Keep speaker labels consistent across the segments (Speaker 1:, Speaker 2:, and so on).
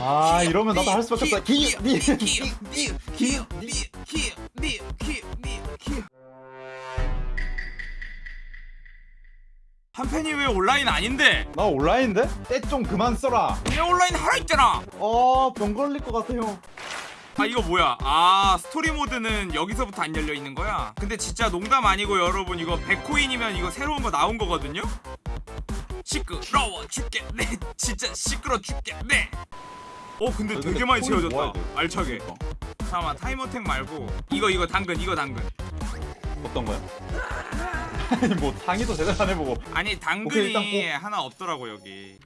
Speaker 1: 아, 이러면 나도 할 수밖에 없다.
Speaker 2: 한팬이 왜 온라인 아닌데?
Speaker 1: 나 온라인인데? 때 좀 그만 써라.
Speaker 2: 내 온라인 하나 있잖아.
Speaker 1: 어, 병 걸릴 것 같아요.
Speaker 2: 아 이거 뭐야? 아 스토리 모드는 여기서부터 안 열려 있는 거야? 근데 진짜 농담 아니고 여러분 이거 100코인이면 이거 새로운 거 나온 거거든요? 시끄러워 죽겠네 진짜 시끄러 죽겠네 어 근데
Speaker 1: 아,
Speaker 2: 되게
Speaker 1: 근데
Speaker 2: 많이 채워졌다. 알차게 잠깐만 타이머택 말고 이거 이거 당근 이거 당근
Speaker 1: 어떤 거야? 아니 뭐 상의도 제대로 안 해보고
Speaker 2: 아니
Speaker 1: 오케이,
Speaker 2: 당근이
Speaker 1: 일단
Speaker 2: 하나 없더라고 여기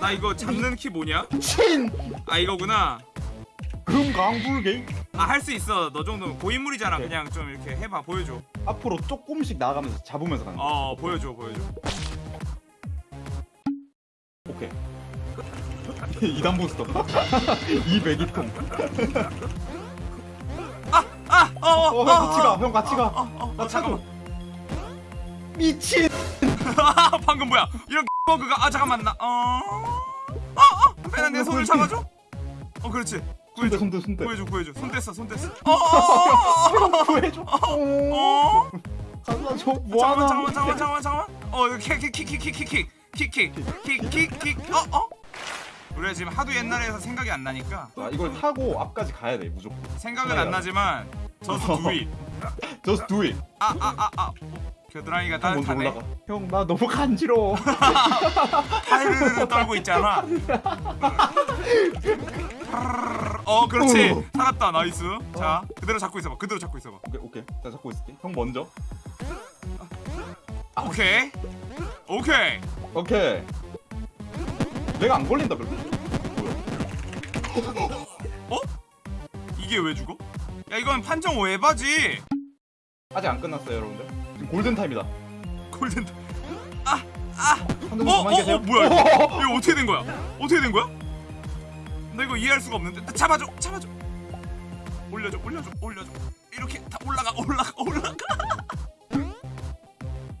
Speaker 2: 나 이거 잡는 키 뭐냐?
Speaker 1: 친!
Speaker 2: 아 이거구나
Speaker 1: 금강불개
Speaker 2: 아 할 수 있어 너 정도면 고인물이잖아
Speaker 1: 오케이.
Speaker 2: 그냥 좀 이렇게 해봐 보여줘
Speaker 1: 앞으로 조금씩 나가면서 잡으면서 가는
Speaker 2: 거어 보여줘 보여줘
Speaker 1: 오케이 2단 부스터 200이통
Speaker 2: 아! 어! 어!
Speaker 1: 어, 형 같이 가, 형 같이 가.
Speaker 2: 어, 어,
Speaker 1: 나
Speaker 2: 어. 잠깐만
Speaker 1: 미친!
Speaker 2: 방금 뭐야 이런 버그가 아 잠깐만 나 어... 어! 어! 배나 내 손을 잡아줘? 어 그렇지 구해줘
Speaker 1: 손대, 손대.
Speaker 2: 구해줘 구해줘 손 뗐어 손 뗐어 어! 어!
Speaker 1: 구해줘.
Speaker 2: 어!
Speaker 1: 어.
Speaker 2: 어!
Speaker 1: 가자, 저 뭐하나?
Speaker 2: 잠깐만 잠깐만 잠깐만 잠깐만 어 킥킥킥킥킥킥킥킥킥킥킥킥 어? 어? 우리가 지금 하도 옛날에서 생각이 안 나니까
Speaker 1: 아, 이걸 타고 앞까지 가야 돼, 무조건.
Speaker 2: 생각은 안 나지만 just do
Speaker 1: it do it.
Speaker 2: 아아아아 겨드랑이가 따뜻하네.
Speaker 1: 형, 나 너무 간지러워.
Speaker 2: 파르르 떨고 있잖아. 어, 그렇지.
Speaker 1: 오.
Speaker 2: 살았다. nice. 자, 그대로 잡고 있어봐. 그대로 잡고 있어봐.
Speaker 1: 오케이, 오케이. 나 잡고 있을게. 형 먼저.
Speaker 2: 오케이. 오케이.
Speaker 1: 오케이. 내가 안 걸린다, 별로.
Speaker 2: 어? 이게 왜 죽어? 야, 이건 판정 오해바지.
Speaker 1: 아직 안 끝났어요, 여러분들. 지금 골든 타임이다.
Speaker 2: 골든. 아, 아. 어, 어. 어, 뭐야 이거? 이거 어떻게 된 거야? 어떻게 된 거야? 나 이거 이해할 수가 없는데. 잡아줘, 잡아줘. 올려줘, 올려줘, 올려줘. 이렇게 다 올라가, 올라가, 올라가.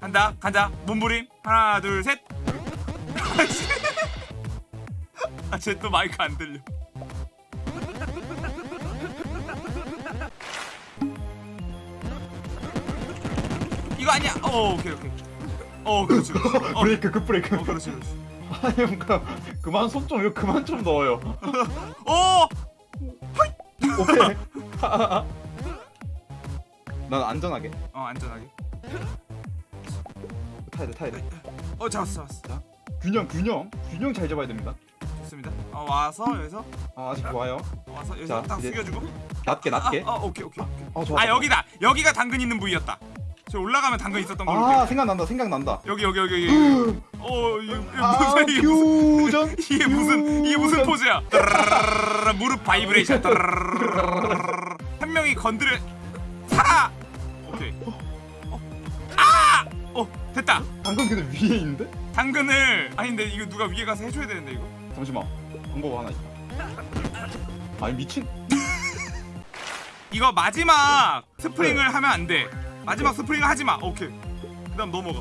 Speaker 2: 간다, 간다. 몸부림. 하나, 둘, 셋. 아, 쟤 또 마이크 안 들려. 이거 아니야. 어, 오케이, 오케이. 어, 그렇지. 그렇지. 어,
Speaker 1: 브레이크, 급 브레이크.
Speaker 2: 어, 그렇지, 그렇지.
Speaker 1: 아니, 형, 그, 그만 손 좀, 이거 그만 좀 넣어요.
Speaker 2: 어,
Speaker 1: 오케이. 난 안전하게.
Speaker 2: 어, 안전하게.
Speaker 1: 타야 돼, 타야 돼.
Speaker 2: 어, 잡았어, 잡았어.
Speaker 1: 자, 균형, 균형. 균형 잘 잡아야 됩니다.
Speaker 2: 좋습니다. 어, 와서 여기서
Speaker 1: 아, 아직 좋아요.
Speaker 2: 와서 여기서
Speaker 1: 자,
Speaker 2: 딱
Speaker 1: 이제
Speaker 2: 숙여주고.
Speaker 1: 낮게, 낮게.
Speaker 2: 아, 아, 오케이, 오케이. 오케이.
Speaker 1: 어, 좋아.
Speaker 2: 아,
Speaker 1: 좋아.
Speaker 2: 여기다. 여기가 당근 있는 부위였다. 저 올라가면 당근 있었던 거.
Speaker 1: 아, 생각난다, 생각난다.
Speaker 2: 여기, 여기, 여기, 여기. 어, 이게
Speaker 1: 아,
Speaker 2: 무슨 이게 무슨. 이게 무슨 이게 무슨. 포즈야? 무릎 바이브레이션. 한 명이 건드려 살아. 오케이. 어. 아! 어, 됐다.
Speaker 1: 방금 근데 위에 있는데?
Speaker 2: 당근을 아니 근데 이거 누가 위에 가서 해줘야 되는데 이거.
Speaker 1: 잠시만. 방법 하나 있다. 아니 미친.
Speaker 2: 이거 마지막 스프링을 하면 안 돼. 마지막 스프링을 하지 마. 오케이. 그 다음 넘어가.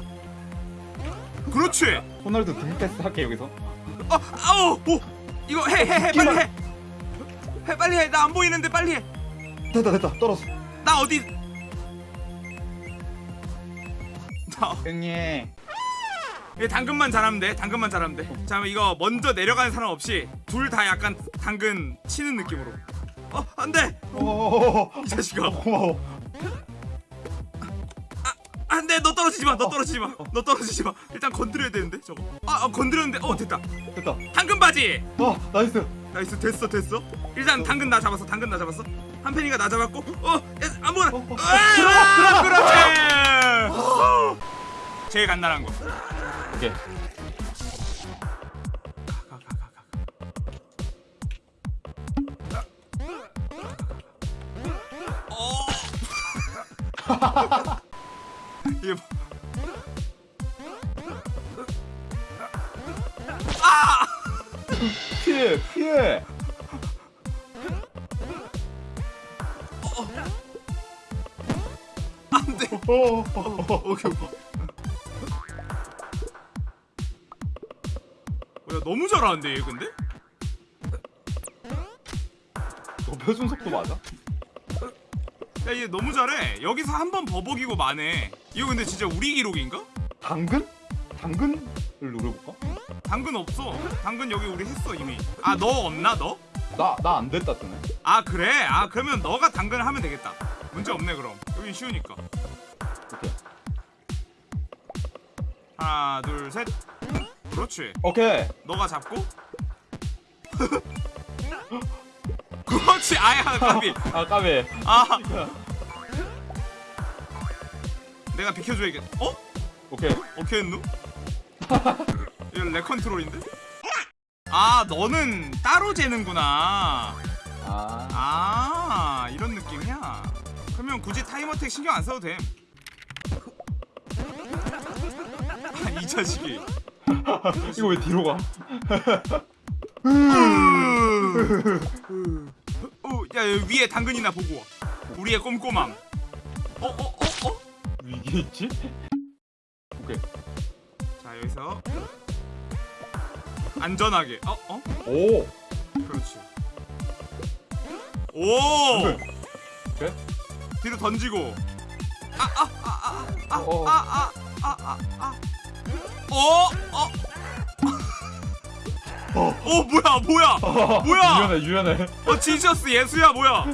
Speaker 2: 그렇지.
Speaker 1: 호날두 등 패스 할게 여기서.
Speaker 2: 어, 아우, 오, 이거 해, 해, 해, 빨리 해. 해, 빨리 해. 나 안 보이는데 빨리 해.
Speaker 1: 됐다 됐다 떨었어.
Speaker 2: 나 어디? 나
Speaker 1: 형님.
Speaker 2: 얘 당근만 잘하면 돼. 당근만 잘하면 돼. 자, 그럼 이거 먼저 내려가는 사람 없이 둘 다 약간 당근 치는 느낌으로. 어, 안 돼.
Speaker 1: 오.
Speaker 2: 이 자식아.
Speaker 1: 고마워.
Speaker 2: 안 돼. 너 떨어지지 마. 너 떨어지지 마. 너 떨어지지 마. 일단 건드려야 되는데 저거. 아, 어, 건드렸는데. 어, 됐다.
Speaker 1: 됐다.
Speaker 2: 당근 바지.
Speaker 1: 아 나이스.
Speaker 2: 나이스 됐어 됐어 일단 당근 나 잡았어 당근 나 잡았어 한편이가 나 잡았고 어 야, 아무거나
Speaker 1: 어, 어.
Speaker 2: 아, 그렇지 제일 간단한 거
Speaker 1: 오케이.
Speaker 2: 안돼
Speaker 1: 어,
Speaker 2: 오케이 오케이 야 너무 잘하는데 얘 근데?
Speaker 1: 너 표준 속도 맞아?
Speaker 2: 야 얘 너무 잘해 여기서 한 번 버벅이고 마네 이거 근데 진짜 우리 기록인가?
Speaker 1: 당근? 당근을 노려볼까?
Speaker 2: 당근 없어 당근 여기 우리 했어 이미 아 너 없나 너?
Speaker 1: 나나 안 됐다 뜨네.
Speaker 2: 아 그래? 아 그러면 너가 당근을 하면 되겠다 문제 없네 그럼 여긴 쉬우니까
Speaker 1: 오케이.
Speaker 2: 하나 둘셋 그렇지
Speaker 1: 오케이.
Speaker 2: 너가 잡고 그렇지 아야 까비
Speaker 1: 아 까비.
Speaker 2: 아 내가 비켜줘야겠 어?
Speaker 1: 오케이.
Speaker 2: 어케 했누? 이거 lag 컨트롤인데? 아 너는 따로 재는구나
Speaker 1: 아.
Speaker 2: 아 이런 느낌이야 그러면 굳이 타이머택 신경 안 써도 됨 아, 이 자식이
Speaker 1: 이거 왜 뒤로 가?
Speaker 2: 어, 야 위에 당근이나 보고 와 우리의 꼼꼼함 어 어 어 어?
Speaker 1: 위기 있지? 오케이.
Speaker 2: 자 여기서 안전하게. 어? 어?
Speaker 1: 오.
Speaker 2: 그렇지. 오!
Speaker 1: 그래? 네?
Speaker 2: 뒤로 던지고. 아아아아아아아어어어. 뭐야 뭐야? 뭐야?
Speaker 1: 유연해 유연해.
Speaker 2: 어 지저스 예수야 뭐야?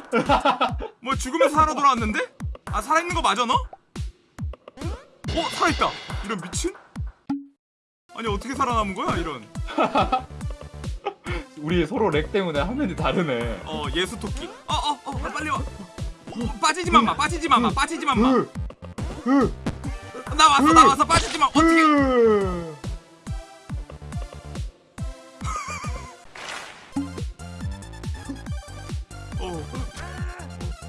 Speaker 2: 뭐 죽으면서 살아 돌아왔는데? 아 살아있는 거 맞아 너? 어 살아있다. 이런 미친? 아니 어떻게 살아남은 거야 이런?
Speaker 1: 우리 서로 렉 때문에 화면이 다르네.
Speaker 2: 어 예수 토끼 어어어 어, 어, 빨리 와 어, 빠지지만 마 빠지지만 마 빠지지만 마나
Speaker 1: 으. 으.
Speaker 2: 왔어 나 왔어 빠지지마 어떻게
Speaker 1: 으.
Speaker 2: 어.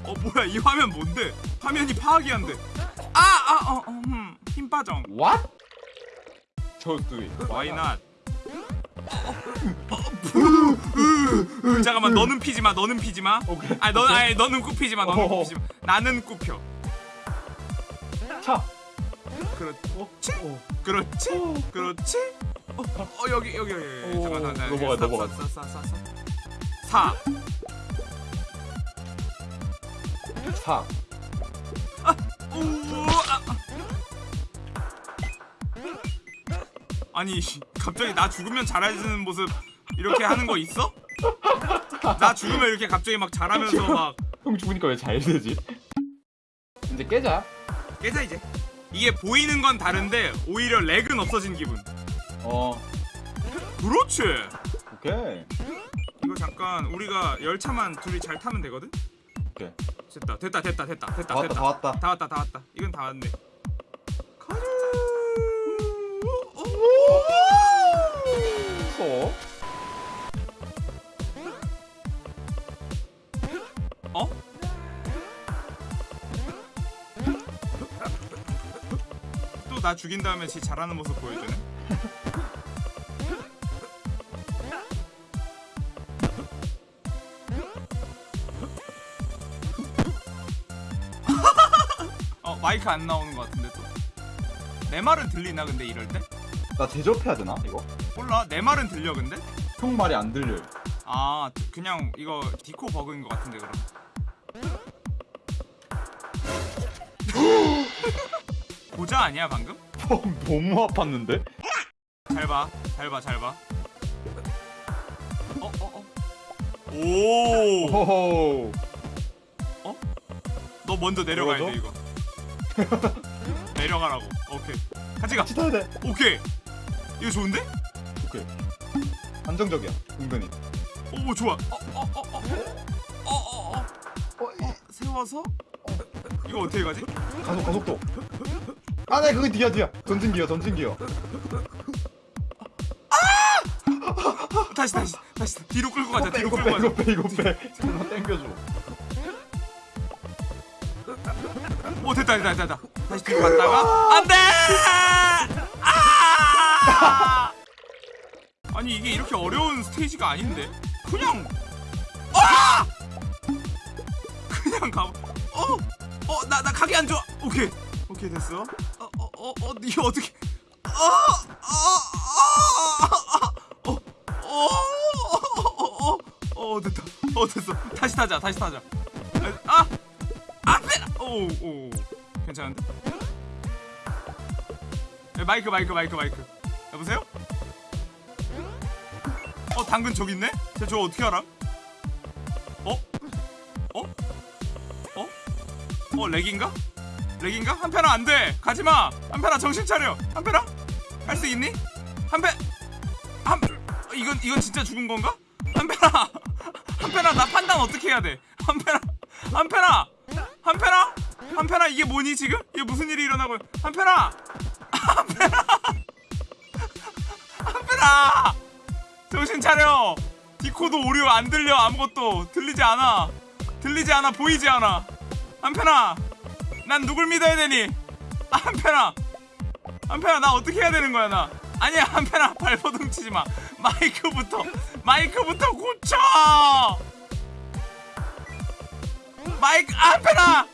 Speaker 2: 어 뭐야 이 화면 뭔데 화면이 파악이 안 돼 아아어 음, 힘 빠정
Speaker 1: What? It.
Speaker 2: Why not? 으, 잠깐만 너는 피지 마 너는 피지 마.
Speaker 1: 오케이.
Speaker 2: 아니 너 아니 너는 굽히지 마 너는. 굽히지 마. 나는 굽혀.
Speaker 1: 차.
Speaker 2: 그렇지
Speaker 1: 어.
Speaker 2: 그렇지
Speaker 1: 어.
Speaker 2: 그렇지. 어, 어 여기 여기 여기 여기.
Speaker 1: 오,
Speaker 2: 잠깐 잠깐.
Speaker 1: 넘어가, 넘어가.
Speaker 2: 사사사사 사.
Speaker 1: 차.
Speaker 2: 오. 아, 아. 아니 씨, 갑자기 나 죽으면 잘해주는 모습 이렇게 하는 거 있어? 나 죽으면 이렇게 갑자기 막 잘하면서 막
Speaker 1: 형 죽으니까 왜 잘 되지? 이제 깨자.
Speaker 2: 깨자 이제 이게 보이는 건 다른데 오히려 렉은 없어진 기분
Speaker 1: 어.
Speaker 2: 그렇지
Speaker 1: 오케이.
Speaker 2: 이거 잠깐 우리가 열차만 둘이 잘 타면 되거든
Speaker 1: 오케이.
Speaker 2: 됐다 됐다 됐다 됐다 됐다
Speaker 1: 다 왔다
Speaker 2: 됐다
Speaker 1: 다 왔다.
Speaker 2: 다 왔다 다 왔다 이건 다 왔네
Speaker 1: 어?
Speaker 2: 어? 또 나 죽인 다음에 지 잘하는 모습 보여주네 어 마이크 안 나오는 것 같은데 또 내 말은 들리나 근데 이럴 때?
Speaker 1: 나 대접해야 되나 이거?
Speaker 2: 몰라 내 말은 들려 근데?
Speaker 1: 형 말이 안 들려.
Speaker 2: 아 그냥 이거 디코 버그인 것 같은데 그럼 고자 아니야 방금?
Speaker 1: 형 너무 아팠는데?
Speaker 2: 잘 봐 잘 봐 잘 봐 어? 어? 어? 오!
Speaker 1: 호호.
Speaker 2: 너 먼저 내려가야 돼? 이거 내려가라고 오케이 같이 가
Speaker 1: 같이 타야 돼.
Speaker 2: 오케이 이거 좋은데?
Speaker 1: 오케이. 안정적이야. 은근히.
Speaker 2: 오 좋아 어어어어어어어 어, 어, 어, 어. 세워서 이거 어떻게 가지?
Speaker 1: 가속 가속도. 아, 네 그거 뒤야 뒤야. 전진 기어 전진 기어.
Speaker 2: 다시 다시 다시 뒤로 끌고 가자 뒤로
Speaker 1: 이거
Speaker 2: 끌고
Speaker 1: 빼
Speaker 2: 가자
Speaker 1: 이거 빼 이거 빼. 잠깐 당겨줘.
Speaker 2: 오 됐다 됐다 됐다 다시 뒤로 갔다가 안돼 아! 아니 이게 이렇게 어려운 스테이지가 아닌데? 그냥 아! 그냥 가 어 어 나 나 가게 안 좋아. 오케이. 오케이 됐어. 어 어 어어 이거 어떻게 어어 어 어 어 어 됐다. 어 됐어. 다시 타자 다시 타자. 아 앞에 오 오 괜찮은데? 네, 마이크 마이크 마이크 마이크 여보세요? 어 당근 저기 있네? 쟤 저거 어떻게 알아? 어? 어? 어? 어 렉인가? 렉인가? 한편아 안돼! 가지마! 한편아 정신 차려! 한편아 할 수 있니? 한편 한 이건 이건 진짜 죽은 건가? 한편아 한편아 나 판단 어떻게 해야 돼? 한편아 한편아 한편아 한편아 이게 뭐니 지금? 이게 무슨 일이 일어나고 한편아 한편아 한편아 정신 차려. 디코도 오류 안 들려. 아무것도. 들리지 않아. 들리지 않아. 보이지 않아. 한편아 난 누굴 믿어야 되니? 아, 한편아 한편아 나 어떻게 해야 되는 거야 나? 아니야 한편아 발버둥 치지 마. 마이크부터 마이크부터 고쳐! 마이크 아, 한편아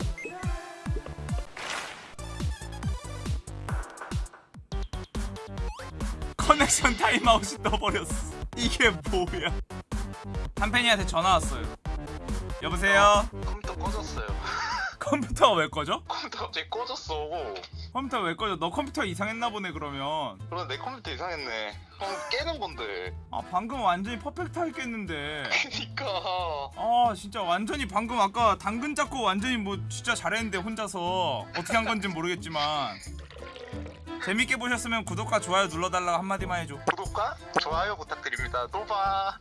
Speaker 2: connection timeout이 떠버렸어 이게 뭐야 한편이한테 전화 왔어요 여보세요
Speaker 3: 컴퓨터 꺼졌어요.
Speaker 2: 컴퓨터가 왜 꺼져?
Speaker 3: 컴퓨터 갑자기 꺼졌어.
Speaker 2: 컴퓨터 왜 꺼져? 너 컴퓨터 이상했나 보네 그러면
Speaker 3: 그럼 내 컴퓨터 이상했네. 그럼 깨는 건데.
Speaker 2: 아 방금 완전히 perfect 했겠는데
Speaker 3: 그니까.
Speaker 2: 아 진짜 완전히 방금 아까 당근 잡고 완전히 뭐 진짜 잘했는데 혼자서 어떻게 한 건지 모르겠지만 재밌게 보셨으면 구독과 좋아요 눌러달라고 한마디만 해줘
Speaker 3: 구독과 좋아요 부탁드립니다. 또 봐.